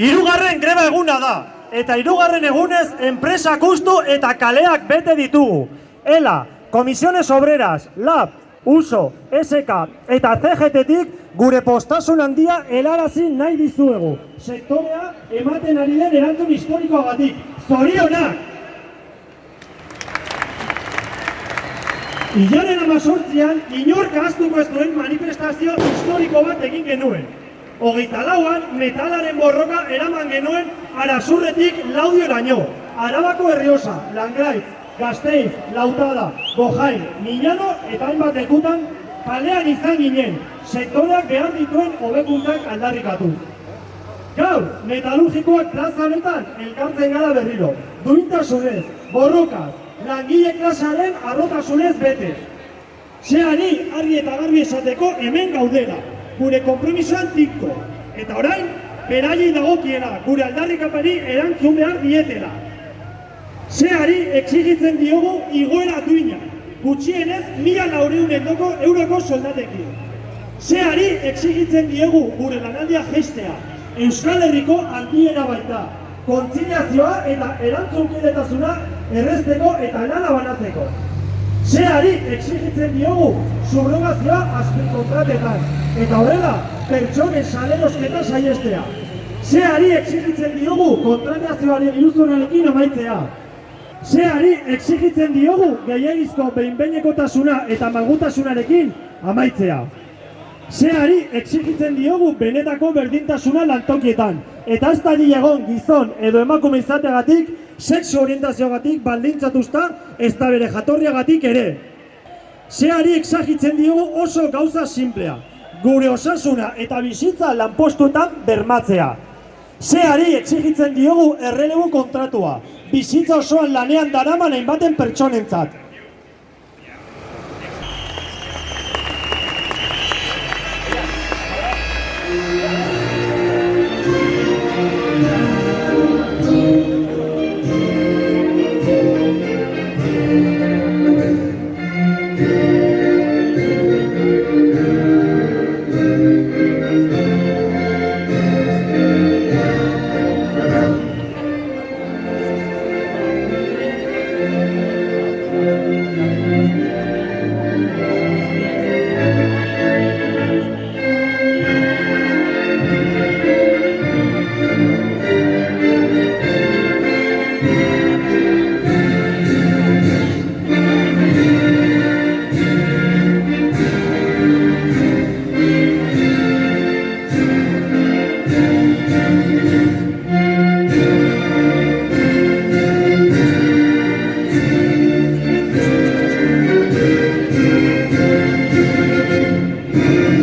Hirugarren greba eguna da, eta hirugarren egunez enpresak ustu eta kaleak bete ditugu. ELA, Komisiones Obreras, LAB, USO, SK eta CGT-tik gure postasun handia helarazi nahi dizuegu. Sektorea ematen ari den erantzun historikoagatik. Zorionak! Ilaren amazortzian, inork ahaztuko ez duen manifestazio historiko bat egin genuen. Hogeita lauan, metalaren borroka eraman genuen arazurretik laudioraino. Arabako herriosa, Langraiz, Gasteiz, Lautada, Bojain, Milano eta hainbat lekutan kalean izan ginen, sektoreak behar dituen hobekuntzak aldarrikatu. Gaur, metalurgikoak plaza honetan elkartzen gara berriro. Duintasunez, borrokaz, langile klasaren arrotasunez bete. Zeari, argi eta garbi esateko hemen gaudela, gure kompromisoan tikko. Eta orain, beraiei dagokiela, gure aldarrikapari erantzun behar dietela. Zeari exigitzen diogu igoera duina, gutxienez mila laureun endoko euroko soldatekin. Zeari exigitzen diogu gure lanaldia gestea, Euskal Herriko aldiera baita, kontziliazioa eta erantzunkidetasuna errezteko eta lana banatzeko. Zeari exigitzen diogu subrogazioa azpikontratetan, eta horrela pertsonen salerosketa saiestea. Zeari exigitzen diogu kontratazioaren iruzurrarekin amaitzea. Zeari exigitzen diogu gehiagizko behinbeinekotasuna eta malgutasunarekin amaitzea. Zeari exigitzen diogu benetako berdintasuna lantokietan, eta ez da egon gizon edo emakume izateagatik, sexu orientazioagatik baldintzatuzta, ez da bere jatorriagatik ere. Zeari exigitzen diogu oso gauza simplea, gure osasuna eta bizitza lanpostuetan bermatzea. Zeari exigitzen diogu errelegu kontratua, bizitza osoan lanean daraman hainbaten pertsonentzat. Amen.